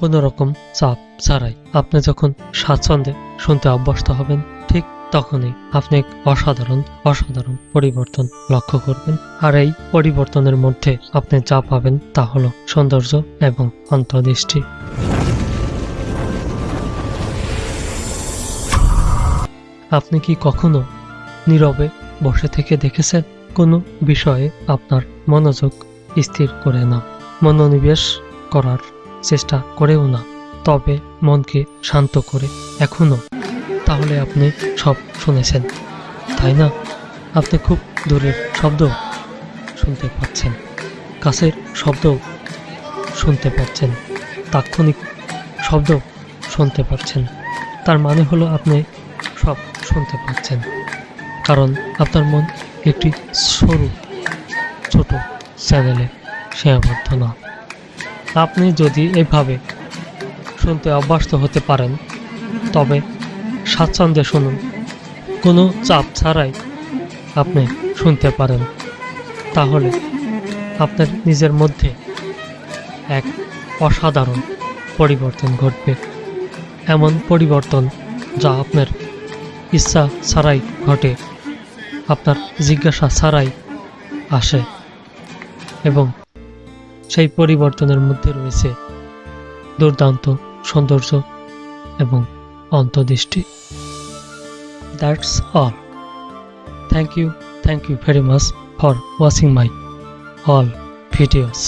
কোনো রকম চাপ ছাড়াই আপনি যখন স্বাচ্ছন্দ্যে শুনতে অভ্যস্ত হবেন, ঠিক তখনই আপনি এক অসাধারণ অসাধারণ পরিবর্তন লক্ষ্য করবেন। আর এই পরিবর্তনের মধ্যে আপনি যা পাবেন তা হলো সৌন্দর্য এবং অন্তর্দৃষ্টি। আপনি কি কখনো নীরবে বসে থেকে দেখেছেন? কোনো বিষয়ে আপনার মনোযোগ স্থির করে না। মনোনিবেশ করার চেষ্টা করেও না। তবে মনকে শান্ত করে এখনও। তাহলে আপনি সব শুনেছেন, তাই না? আপনি খুব দূরের শব্দ শুনতে পাচ্ছেন, কাছের শব্দ শুনতে পাচ্ছেন, তাৎক্ষণিক শব্দ শুনতে পাচ্ছেন। তার মানে হলো আপনি সব শুনতে পাচ্ছেন। কারণ আপনার মন একটি সরু, ছোট চ্যানেলে সীমাবদ্ধ না। আপনি যদি এভাবে শুনতে অভ্যস্ত হতে পারেন, তবে স্বাচ্ছন্দ্যে শুনুন। কোনো চাপ ছাড়াই আপনি শুনতে পারেন। তাহলে আপনার নিজের মধ্যে এক অসাধারণ পরিবর্তন ঘটবে। এমন পরিবর্তন যা আপনার ইচ্ছা ছাড়াই ঘটে, আপনার জিজ্ঞাসা ছাড়াই আসে এবং সেই পরিবর্তনের মধ্যে রয়েছে দুর্দান্ত সৌন্দর্য এবং অন্তদৃষ্টি that's all thank you thank you very much for watching my all videos